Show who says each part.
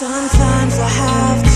Speaker 1: Sometimes I have